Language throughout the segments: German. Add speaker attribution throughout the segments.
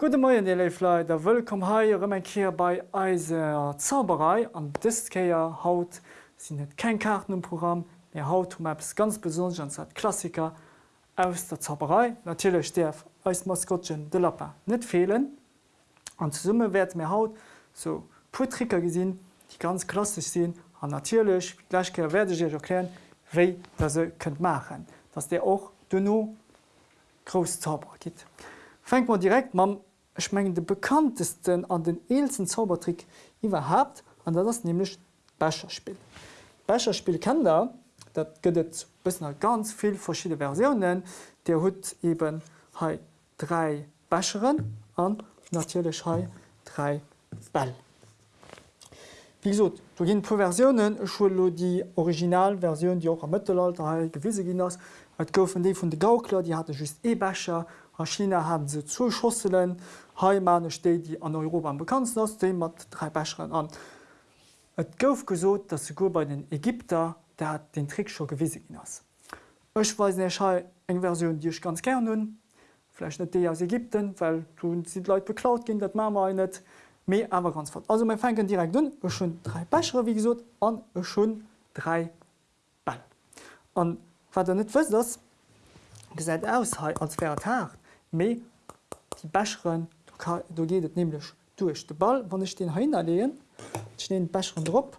Speaker 1: Gute Morgen, ihr Leute, willkommen hier ein Kehr bei unserer Zauberei. Und das Kehr haut sind nicht keine Karten im Programm, wir haut um etwas ganz Besonderes, ein Klassiker aus der Zauberei. Natürlich darf als Maskottchen der Lapin nicht fehlen. Und zusammen werden wir haut so paar gesehen, die ganz klassisch sind. Und natürlich, gleich werde ich euch erklären, wie das ihr könnt machen dass der auch noch groß Zauberer gibt. Fängt man direkt mit ich meine, den bekanntesten an den ältesten Zaubertrick überhaupt, und das ist nämlich Becherspiel. Becherspiel ihr, das gibt es ganz viele verschiedene Versionen. Der hat eben drei Becheren und natürlich hier drei Bälle. Wie gesagt, du gibt paar Versionen, will die Originalversion, die auch im Mittelalter gewesen ist. Es goufen die von den Gaukler, die hatte just E-Becher, a China haben se zu Steet die an Europa bekannt ass, de mat drei Becheren an. Et gouf gesot, dat se bei den Ägypter der hat den Trick schon gewisse gin ass. Ech weis Schei eng Version Dich ganz ger hun, Flech net dé aus Ägypten, weil du si Leiit beklaut gin, dat Ma net mé awer ganz fort. Also mein fenken direkt dun ech schon drei Becher wie gesot an ech schon drei Ball. An wat net wës das, gesäit aus als Tag méi die Becheren du gehtt nämlich durch de Ball, wann ich den hin lehen, ich den Becheren Dr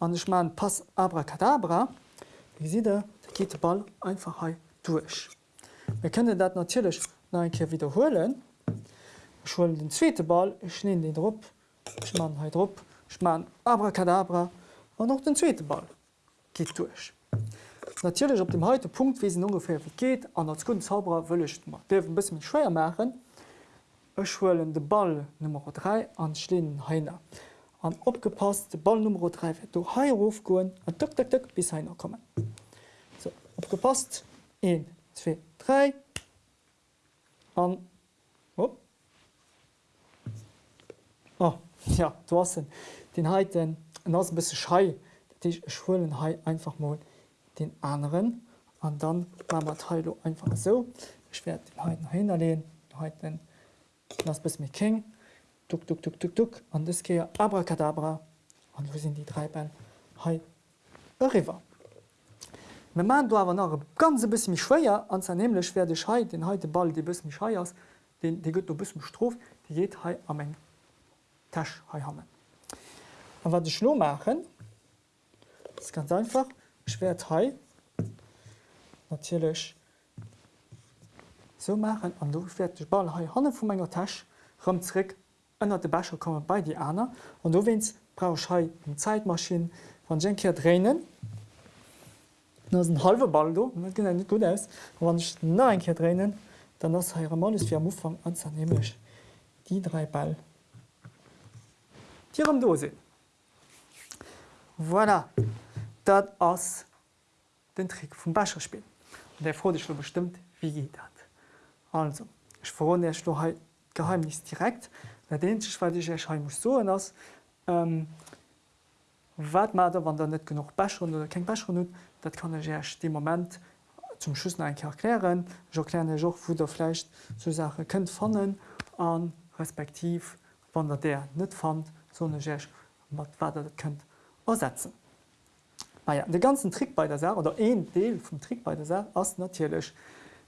Speaker 1: an ich ma Pass abracadabra, wie si der geht der Ball einfach he durch. Wir können dat natürlich einkehr wiederholen. Ich hole den zweite Ball, ich nehme den Dr, ich ma Dr, ich ma abracadabra und noch den zweite Ball geht durch. Natürlich op dem heute Punkt wie ungefähr wie geht an als guten Zauberer wëlecht ein bisschen schwer machen. Echschwelen de Ball Nummer 3 an Schlinen Heiner. An opgepasst de Ball Nummer 3 du Hairuf goen an duck, duck, duck, bis Heiner kommen. So, opgepasst 1 2 3 an oh. Oh, ja du hast den heiten ass bis schei schwllen hai einfach mal den anderen und dann machen Teilo einfach so. Ich werde den heute hinlegen, heute das bis mit King, duck, duck, duck, duck, duck, und das geht Abracadabra. Und wo sind die drei Bälle? Hi, River. Wir machen da aber noch ein ganz bisschen schwer, und zwar nämlich werde ich heute den heute Ball, die bisschen schwer ist, den, die geht ein bisschen Strof, die geht hier am Ende Tasch haben. Und was ich nur machen, ist ganz einfach. Schwer teil natürlich so machen an du fährt ball han vu meiner Tasch rumrick ënner de Becher komme bei die aner und du wennst brauch he um Zeitmaschine van Jenke drehen ein halbe Ball du net gut aus. Wann ich na einkehr drehen dann as mal ist wie am Ufang anzernehmlich die drei Ball. Tier am dose voilà. Dat ass den Trick vum Becherspiel. der froh dich bestimmt wie geht dat. Also ich vor geheimnis direkt den weil muss so ass ähm, wat mat wann der net genug Becher oder kein Becher nun, dat kann ich dem moment zum Schüssen ein erklären. Ich erkläre Joch wo der flecht zu Sache könnt fannen an respektiv wann der der net fand so wat wat könnt ersetzen. Ja, de ganzen Trick bei der Sache oder een Deel vom Trick bei der Sache ass natürlich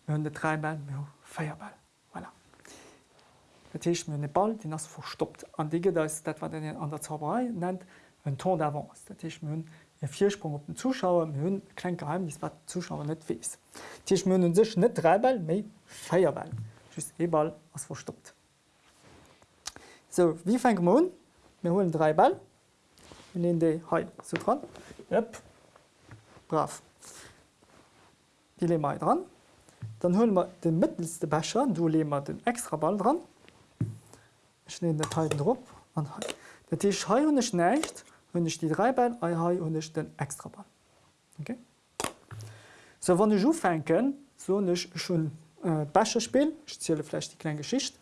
Speaker 1: de dreimal Feierball. Voilà. Datcht mir den Ball den ass verstoppt an Dige dat wat den an der Zauberei nennt een Ton d'avance. Dat hunn e Viersprung op den Zuschauer hunn klein geheimnis wat Zuschauer net wees. Tech mnnen sech net dreiball méi Feierball just eball ass verstoppt. So wie feng Mo? mir holen drei Ball de he so dran. Yep. Brav. Die le mal dran. Dann holen wir den mittelste Becher, du le mal den extra Ball dran. Ich nehme den Teil drauf. Der Tisch he und nicht wenn ich die drei Ball und ich den extra Ball. Okay? So wann ich fenken, so ich schon äh, Becher spiel, ich zähle vielleicht die kleine Geschichte.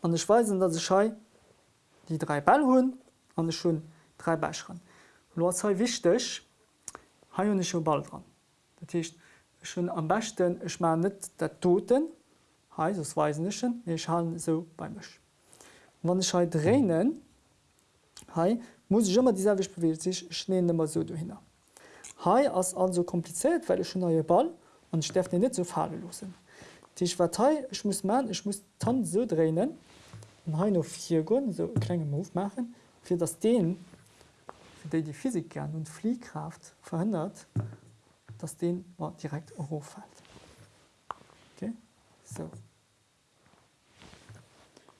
Speaker 1: Und ich weiß, dass ich die drei Ball holen und ich schon drei Becher. Lo wichtig, ha hun schon bald dran. Dat heißt, schon am besten ich ma net der toten Hei sos weisenchen ich ha so beimch. Wann ich drehen hei muss ich immer dieselg bewe sich schnee immer so du hin. Hai ass also kompliziert, weil ich schon neue Ball und ich darf net so fahrlosen. Die Partei ich muss man ich muss tan so drehen und ha noch vier Gun so kleine Move machen, für das den für die die Physik gern und Fliehkraft verhindert, dass den mal direkt hochfällt. Okay? So.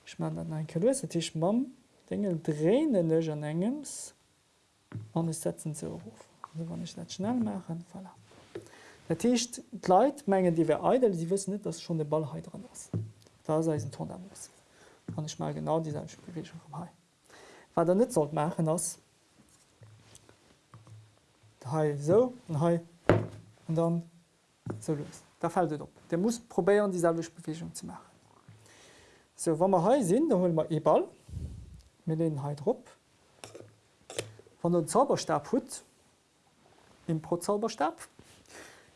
Speaker 1: Ich mein dann ein Kalöse Tisch Mam Dinge drehen an engems an setzen ze hoch. wann ich dat schnell machen voilà. Dat Tischcht Leiit menggen die wer edel, die wissen net, dass schon de Ballheit dran ist. Da se ein Ton muss. Kann ich mal genau diese Bewegung vom Hai. Wa der net sollt machen ass Hai so und Hai und dann so los. Da fällt op. Der muss probieren dieselbe Bewegung zu machen. So Wa wir he sinn, da hol man e-Ball mit den Hai op. Van den Zauberstab hut im Pro Zauberstab.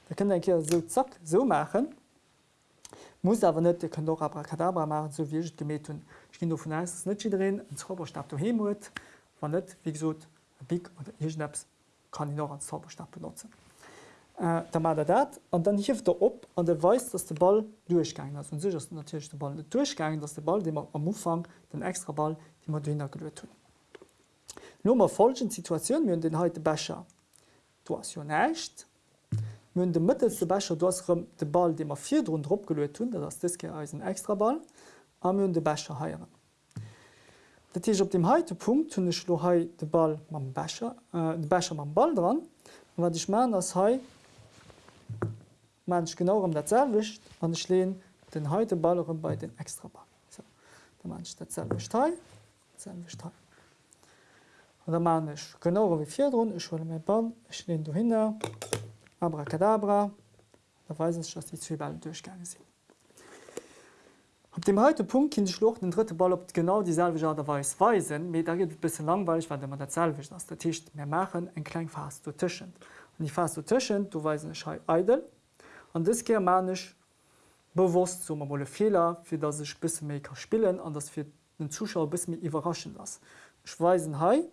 Speaker 1: Da können hier so zack so machen. Muss aber net können doch Abracadabra machen so wie gemet hun. Ich ging davon aus net drin en Zauberstab du hemut, wann net wie gesagt, Big oder Ischnaps kann ich noch als Zauberstab benutzen. äh, da mat er dat an dann hift er op an der weis, dats der Ball duerchgang ass sich ass natürlich der Ball durchgang, dats der Ball de am Ufang den extra Ball die mat dunner gelet hun. Nommer folgen Situationun myn den heute Becher. Du as jo nächt, myn de mittelste Becher du asrem de Ball, de er vier run Dr gelet hun, dat Diske als een extra Ball am myn de Becher heieren. Dat op dem heite Punkt hunne schlo hai de Ball mam Becher äh, de Becher mam Ball dran, wat ichch ma ass hai manch genau um zerwicht an ich lehn den heute Ballerem bei den extra Ball. So. Da man datwicht der manch genau wie vier run ich wolle mein Ball ich lehn du hin abracadabra da weiß ich dass die Zwiebeln durchgange sind. Op dem heute Punkt kind schlucht den dritte Ball op genau dieselbe derweis weisen, mir da geht bis langweilig, weil man derselwicht aus der Tisch mehr machen en klein fast du tischen. Und ich fast du tischen, du we edel an das ge manisch bewusst so wolle Fehler, für das ich bis Maker spielen an das für den Zuschauer bis mir überraschen las. Ich weisen Hai,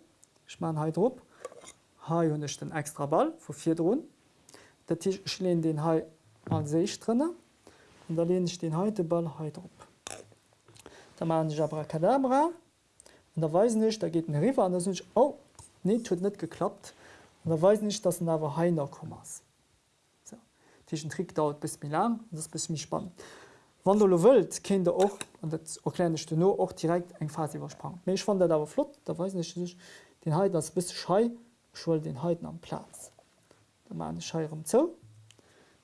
Speaker 1: ich mein Hai Dr, Hai hun ich den extra Ball vor vier. Der Tisch schlehen den Hai an sich drinnne und da lehne ich den heute Ball Hai op. Da ma ich Abracadabra und da weiß nicht, da geht ein River an ich oh nee tut net geklappt und da weiß nicht, dass nawer Hainer Tischen Trick dauert bis mir lang und das bis mich spannend. Wann du wilt kind der och und dat erkläne du nur auch direkt eng Fa übersprang. Ich fand der dawer flott, da weiß nicht ich, den Heit das bis schei schuld den Heiten am Platz. Da ma Schei um zo.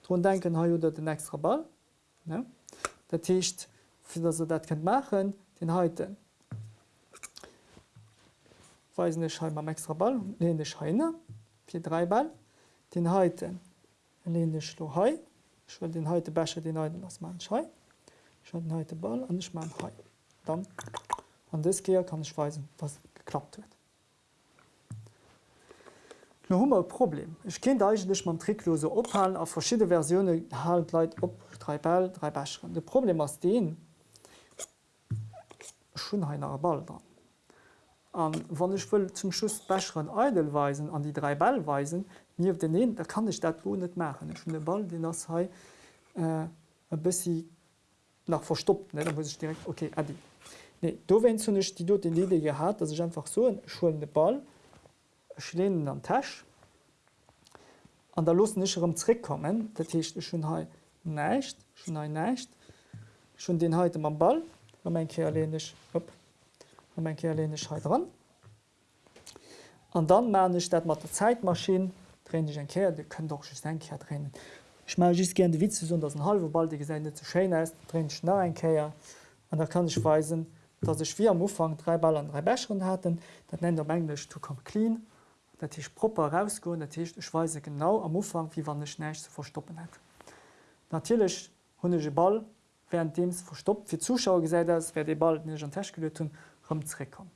Speaker 1: Dr denken ha oder den extra Ball der Tischcht für so dat könnt machen den heute Weisen am extra Ball lehne Scheine vier drei Ball den heute lehnisch lo hai ich will den heute becher den heute was man schei ich den heute ball an ich mein hai dann an das gehe kann ich weisen was geklappt wird No hummer Problem. Ich kind eigentlich man tricklose ophalen auf verschiedene Versionen halt leit op drei Ball, drei Becheren. De Problem aus den schon einer Ball dran. Um, wann ich will zum Schuss becheren Edelweisen an die drei Ballweisen, mir den den, da kann ich dat wo net machen. Ich den Ball den das he äh, bis nach verstoppt da muss ich direkt okay adi. Nee, do wenn zu nicht die dort den Idee gehabt, dass ich einfach so einen schulende Ball schlehnen an Tasch an der los nicht um Trick kommen, dat ich schon he neicht schon neicht schon den heute am Ball mein Kerlenisch op mein Kerlenisch dran. Und dann man ich dat mat der Zeitmaschine drehen ich ein Ker, die können doch ein Ker drinnen. Ich mag just gerne Witze so dass ein halbe Ball die Gesände zu schön ist, drin ich nach ein Käier und da kann ich weisen, dass ich vier am Ufang drei Ball an drei Becheren hatten, dat nennt am Englisch to come clean, dat ich proper rausgo, ich weise genau am Ufang wie wann ich nicht zu verstoppen hat. Natürlich hunsche Ball während dems verstoppt fir Zuschauer gesäit ass, wer de bald ne an Tasch gelet hun rumrekom.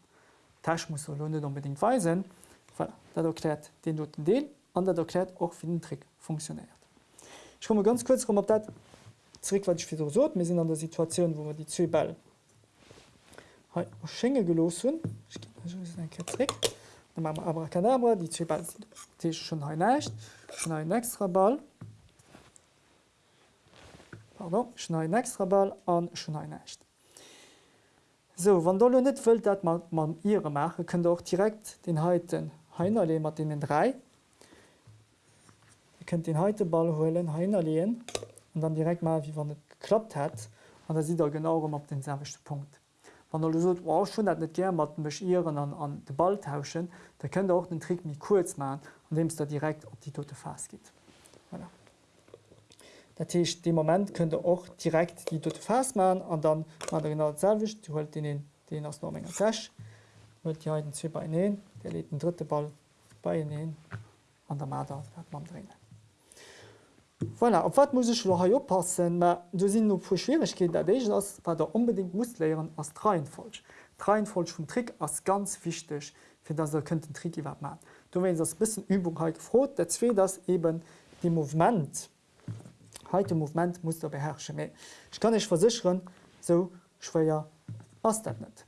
Speaker 1: Tasch muss lo net unbedingt weisen, dat erklärt den noten Deel an dat erklärt och wie den Trick funktioniert. Ich komme ganz kurz rum op dat zurück was ich wieder so wir sind an der Situation wo wir die zwei Ball Schenge gelos hun aber Kadabra die zwei Ball sind schon nicht schon ein extra Ball. Pardon, schon ein extra Ball an schon ein nicht So wann dolle net wëlt dat man ihre mache, könnt auch direkt den heiten Heinerle mat den drei. Ihr könnt den heute Ball holen Heiner lehen und dann direkt mal wie wann net geklappt hat an da sieht er genau um op den selchte Punkt. Wann so, wow, schon dat net ger mat bechieren an, an de Ball tauschen, da könnt auch den Trick mi kurz ma, an dem es da direkt op die tote Fas geht. Voilà. Dat heißt, dem Moment könnt ihr auch direkt die dort festmachen und dann man genau selbst du holt den den aus Norminger Flash holt die den zwei bei ihnen, der lädt den dritte Ball bei ihnen an der Mader hat man drin. Voilà, op wat muss ich ha oppassen du sind no vu Schwierigkeit der ass war der unbedingt muss leieren as Dreienfolsch. Dreienfolsch vum Trick ass ganz wichtig fir dat er könnt den Trick iwwer man. Du wenn das bisssen Übung ha gefrot, der zwe das eben die Moment heute Moment muss der beherrschen. Ich kann ich versichern so schwéier ass dat net.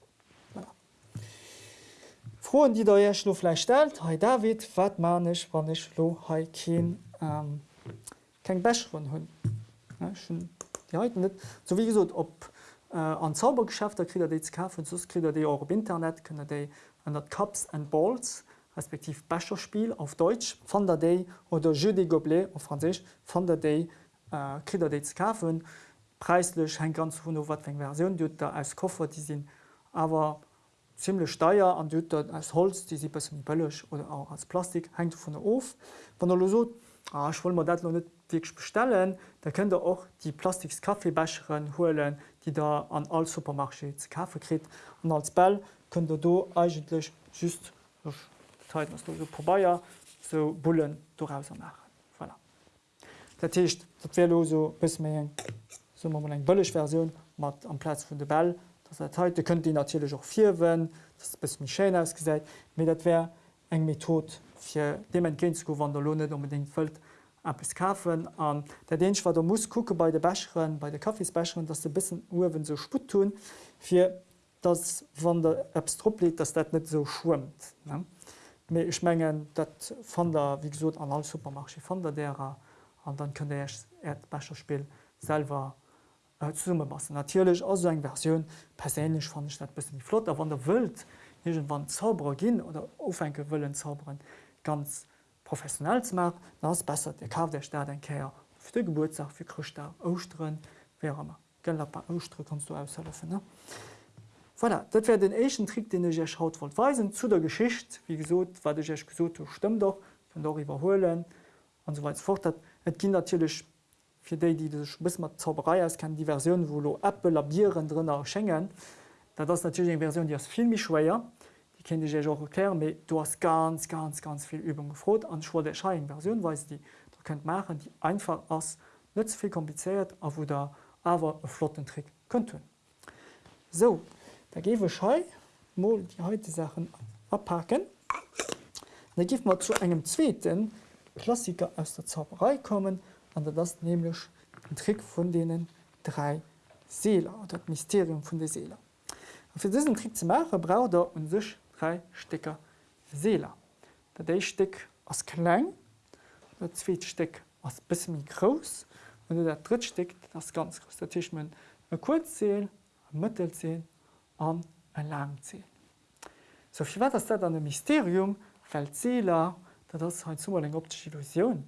Speaker 1: Froen, die der jech lofle stellt, Hei David wat manech wann ich lo ha ähm, keng Bech von hunn net. So wie gesot op äh, an Zaubergeschäft der krit DK sos krit dé euro Internet kënne déi an dat Cups and Balls respektiv Becherspiel auf Deutsch van der Day oder Je de Goblé auf Franzisch van der Day äh, Krider dé ze kafen, preislech en ganz vun wat eng Version dut der als Koffer die sinn awer ziemlich steier an dut als Holz, die sie be bëllech oder auch als Plastik hengt vun der of. Wann der so ah, ich will dat net bestellen, da könnt ihr auch die Plastikskaffeebecheren holen, die da an all Supermarsche ze kaffe krit. Und als Bell könnt ihr do eigentlich just so vorbeiier so Bullen doaus machen. Datcht dat so bis méi so eng bëllech Version mat am Platz vun de Bell. heute könnt die natürlich auch vier wenn das bis mich schön ausgeseit mir dat wär eng Method fir dem entgehen zu wann der Lohne unbedingt füllt bis kaufen. An der den war der muss gucke bei der Becheren bei der Kaffeesbecheren dass du bis Uwen so sput tun fir das wann der Appstrupp liegt dass dat net so schwimmt ich mengen dat von der wie gesagt an all supermarsche von der derer an dann könne er Becherspiel selber äh, summe massen. Natürlich as eng Version. Perlech fan net bis die Flot, wann der wild wann Zauberer gin oder ofenke willen zauberen ganz professionell zu machen, das besser der Ka der Staat en Käier für de Geburtstag für Christ ausstren Austre kannst du aushelfen. Voilà, dat wär den echen Trick den ich haut weisen zu der Geschicht wie gesot wat ich gesot stimmt doch doch überholen und so weiter fort. Et ginn natürlich fir déi, die bis mat Zauberei ass kann die Version wo lo Apple labieren drinnner schenngen, dat das natürlich eng Version, die as filmmi schwéier, die ken ich auch erklären, méi du hast ganz ganz ganz viel Übung gefrot an schwa der Schein Version we die du könnt machen, die einfach ass net viel kompliziert a wo der awer e Flottentrick könnt hun. So da gewe Schei mo die heute Sachen abpacken. Da gift man zu engem Zzweten, Klassiker aus der Zauberei kommen, an der das nämlich ein Trick von denen drei Seeler oder das Mysterium von der Seele. Und für diesen Trick zu machen braucht er und sich drei Stecker Seeler. Der Stück aus klein, der zweite Stück aus bisschen groß und der dritte Stück das ganz groß. Der Tisch man ein Kurzzähl, ein Mittelzähl und ein Langzähl. So viel war das dann ein Mysterium, Seeler dat das ha zu eng optische Illusion.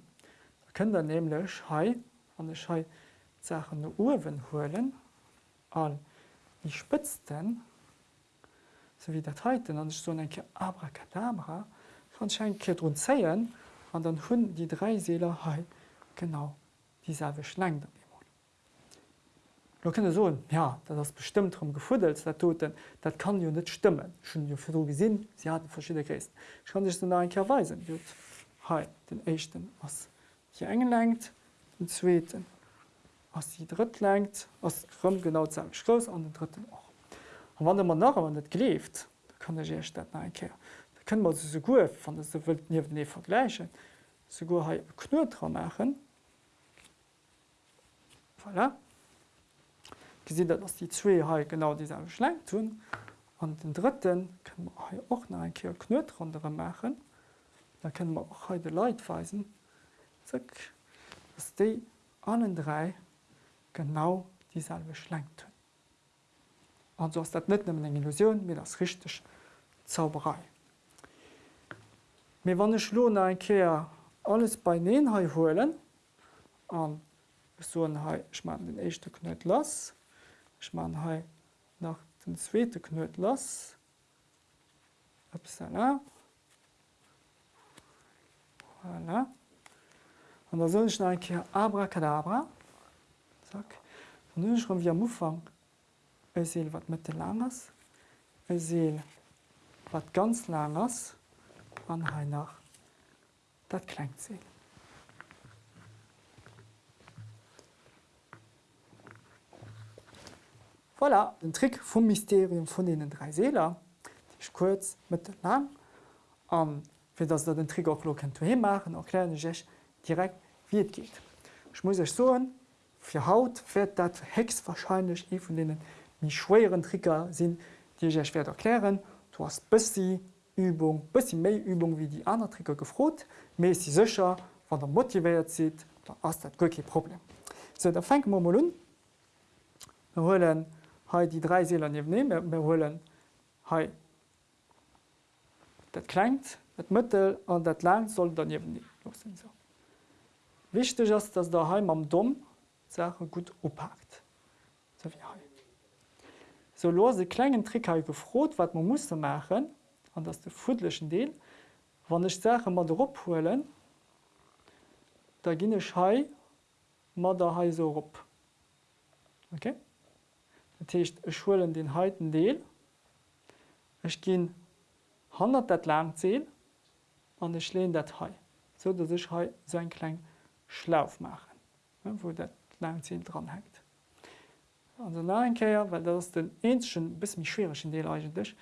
Speaker 1: Da können der nämlich der Schei Sachen Uwen holen all die spitzten so wie dat heiten an so enke Abracadabra. Vanscheinke run zeien an dann hunn die drei Seeler he genau dieselbe Schlang damit. Da könne so ja das bestimmt drum gefudelt der toten dat kann jo net stimmen. Schon jo für gesinn sie hatten verschiedene Christen ich kann sich einweisen hey, den echten was hier engelenkt den zweten was die dritt lenkt was rum genau zu Schloss an den dritten auch und wann man nach net kleft da kann der statt einkehr da können man so gut von das wild nie ne vergleichen so knur machen voilà gesinn dat ass die zwee ha genau dieselbe Schläng tun. An den dritten können wir auch noch ein Kehr Knöt runter machen. Da können wir auch heute Leid weisen. Zack, dass die allen drei genau dieselbe Schläng tun. Ist das nicht nur eine Illusion, mir das richtig Zauberei. Wir wollen ich nur ein Kehr alles bei den holen. Und so ich mache den ersten Knöt los. Ich mache nach den zweiten Knöt. Upsala. Voilà. Und da soll ich noch ein Kehr Abracadabra. Zack. Und dann schreiben wir am Anfang ein Seel, was mit lang ist. Ein Seel, was ganz lang ist. Und hier nach das Kleinseel. Voilà, den Trick vom Mysterium von den drei Seelen. Ich kurz mit lang. Um, für das den Trick auch machen können, erkläre ich euch direkt, wie es geht. Ich muss euch sagen, für Haut wird das höchstwahrscheinlich ein von den die schwéieren Tricker sinn, Dir ich schwer erklären, du hast bësi Übung, bësi méi Übung wie die aner Tricker gefrot, mé si secher, wann der motivéiert zit, da ass dat goke Problem. So der fenng Momolun hollen ha die drei Seeler ne hollen ha Dat klet, et Mëttel an dat Land soll daneben ne. So. Wichteg ass, dats der Heim am Domm Sache gut oppackt. So wie hai so lose klengen Trickei gefrot, wat man muss machen, an dats de fudlechen Deel, wann ech Sache mat ophoelen, da ginne Schei mat der Hai so op. Okay? Datcht e Schulen den heiten Deel, Ech ginn 100 dat lang zeel an ech leen dat hei, so dats ech hei so en kleng Schlaf machen, wo dat lang zeel dran hängt. Nakeer, weil das den enschen bis mich schwerschen Deel eigentlich.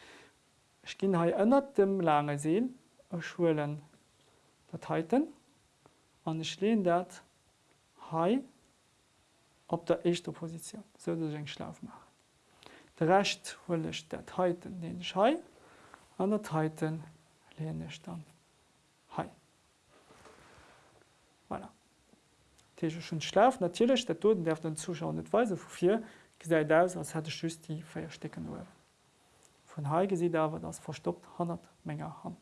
Speaker 1: Ich gin ha ënnert dem lange Seel Schulen Dateiten an ich lehn dat hai op der echte Position so eng Schlaf machen. De recht hullech dat heiten den Schei an der Titan lehne ich dann hai. Voilà. schon schlaf natürlich der Toten der den Zuschauer net weise wofir aus als hätte schüst die feierstecken nur. Von Heige sieht aber das verstoppt 100 Menge Hand.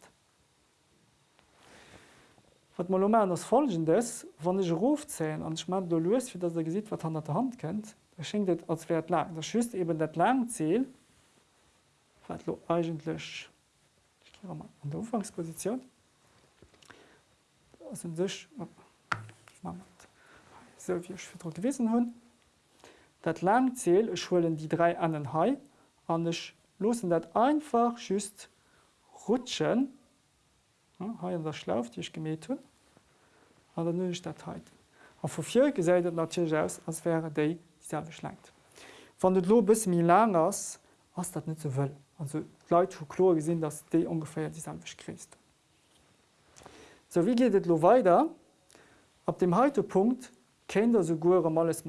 Speaker 1: Wat mal das folgendes wann ich Rufzählen an schma du löst wie das er gesieht wat 100 Hand kennt da schenkt als wert lang das schüst eben dat lang zähl eigentlich an der Umfangsposition sich so wie ich für gewesen hun dat lang zähl schwllen die drei anderen Hai an losen dat einfach schüst rutschen. Ha ja, der schlauf die ich gemäht hun. An der nun dat vor vier gesäidet natürlich aus als wäre de dieselbe schlangt van de lo bis mir lang ass was dat net so will. Also Leute vu klo gesinn dass de ungefähr dieselbe christ so wie geht lo weiter? Ab dem heute Punkt kennt der so go alles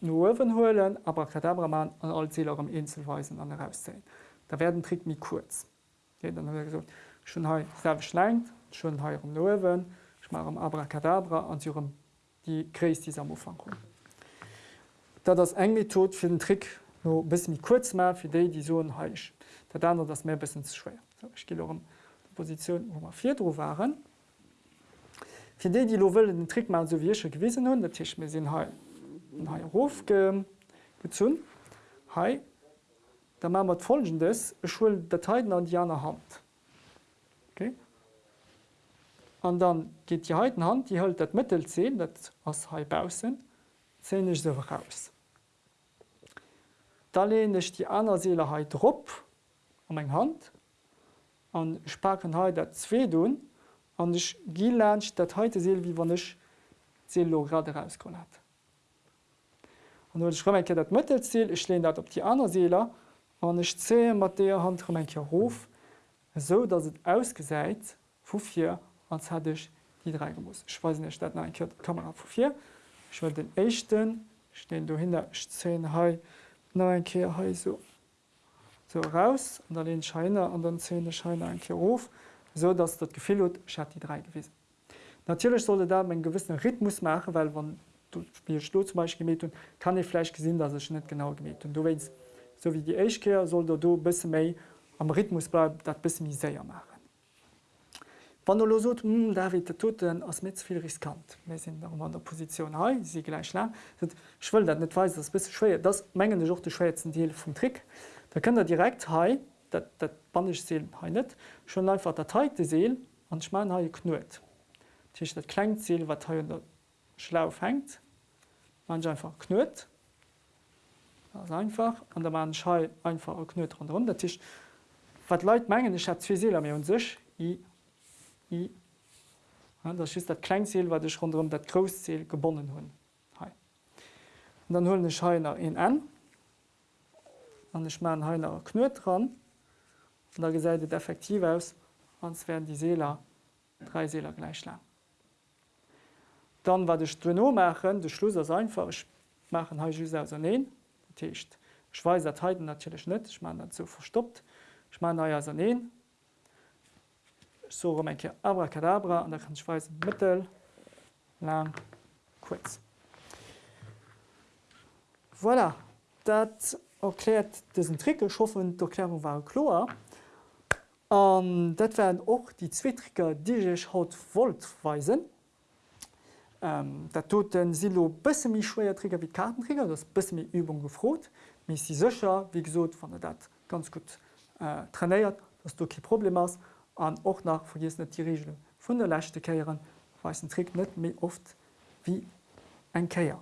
Speaker 1: Nowen holen, aber Kadabramann an all Zähler am Inselweisen an herauszählen. Da werden Trick mir kurz. Ja, dann er gesagt, schon selber schlenkt, schon he am Nowen, ich mache am Abracadabra an die Kräis die am Ufang kommen. Da das eng Method für den Trick nur bis mir kurz mehr für die die so heisch. Da dann das mehr bis schwer. So, ich gehe um die Position, wo wir vier drauf waren. Für die, die lo den Trick mal so wie ich gewesen haben, der Tisch mir sind halt Hof gezun Hai da ma mat folgendes schwuel Dateiten an Diana Hand. Okay? Und dann geht die heiten Hand, die hält dat Mittel 10 dat ass hebausen, 10 ich so raus. Da lehne ich die andere Seeleheit drop um eng Hand an spaken he dat zwee doen an ich gi dat heute seel wie wann ich Seelo gerade rauskommen hat. Und ich komme dat Mëttelziel, ich lehne dat op die andere Seele an ich zähe mat der Hand enke Hof so dats het ausgesäit wofir ans hat ich die drei muss. Ich weiß nicht dat Kamera wofir. Ich will den echten stehen du hin 10 he noch ein Kehr he so so raus und dann den Scheiner an den Zähne Scheine ein Kehr auf, so dass das Gefühl hat, ich hat die drei gewesen. Natürlich sollte da einen gewissen Rhythmus machen, weil wenn spielst du zum Beispiel gemäht und kann ich vielleicht gesehen, dass ich nicht genau gemäht und du weißt, so wie die Eichkehr soll du ein bisschen mehr am Rhythmus bleiben, das ein bisschen mehr sehr machen. Wenn du so hm, David der Toten ass mit viel riskant. Wir sind an der Position he sie gleich lang. Ich will dat net we das bis schwer. Das mengen auch de schwerzen Deel vom Trick. Da könnt ihr direkt he dat dat banisch seel he net schon einfach der teite seel an schma ha knuet. Tisch dat Kleinziel wat he der Schlauf hängt. Man einfach knuet einfach. An der man Schall einfach knuet run der Tisch. Wat Leiit mengen ich hat zwei Seele mir un sech I das ist dat Kleinziel, wat dech run dat Groziel gebonnen hunn. dann hullen de Scheiner in en an de Schma Heiner knut dran. Da gesäidet effektiv aus ans werden die Seeler drei Seeler gleich lang. Dann war de Strno machen de Schluss as einfach machen ha neen Techt. Schweizeiten natürlich net ich mein so verstoppt ich mein na neen so enke Abracadabra an der kann schweißen mittel lang kurz. Voilà, dat erklärt diesen Trick geschaffen d'Erklärung war klar. Um, dat wären och die Zwittricker Dich haut wollt weisen. Um, dat tut den Silo bësse mi schwéier Trigger wie Kartenträger, das bësse mi Übung gefrot, mis sie secher wie gesot van der dat ganz gut äh, trainéiert, dats du ki Problem hast an och nach vergis net die Regel vun der Lächte Käieren we Trick net mé oft wie eng Käier.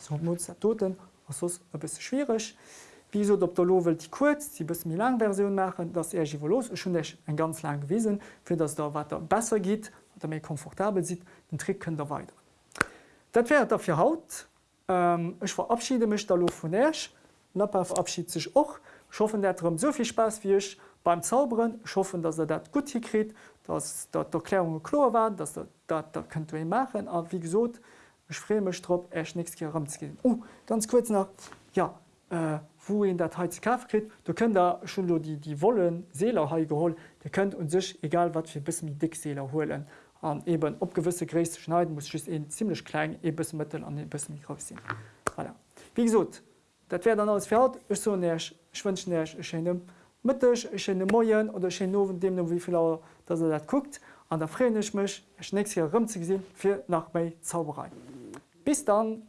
Speaker 1: So muss er toten bis schwierig. Wieso op der Lo die kurz die bis mir lang Version machen, dass er los schon ein ganz lang gewesen, für dass der weiter besser geht oder mir komfortabel sieht, den Trick könnt er weiter. Dat wäre dafür haut. Ähm, ich verabschiede mich Lo von Ersch. Nappa verabschiedet sich auch. Ich hoffe, der hat so viel Spaß wie ich beim Zauberen schaffen, dass er dat gut hikrit, dass dat Erklärung klar war, dass er dat da könnt ihr machen. Aber wie gesagt, ich freue mich drauf, erst nichts gehen. Oh, ganz kurz noch, ja, äh, wo in der Teil Kaffee kriegt, da könnt ihr schon die, die Wollen Seele geholt, ihr könnt uns sich, egal was für bisschen mit Dickseele holen. Und eben ob gewisse Größe schneiden, muss ich es ziemlich klein, ein mittel und ein bisschen groß sein. Voilà. Wie gesagt, das wäre dann alles fertig. Ich, so euch einen schönen Mëttech ech en de Moien oder ché nowen deem wievi Lauer dat er dat guckt, an der Frénech mech ech nächst hier rëm ze gesinn nach méi Zauberei. Bis dann!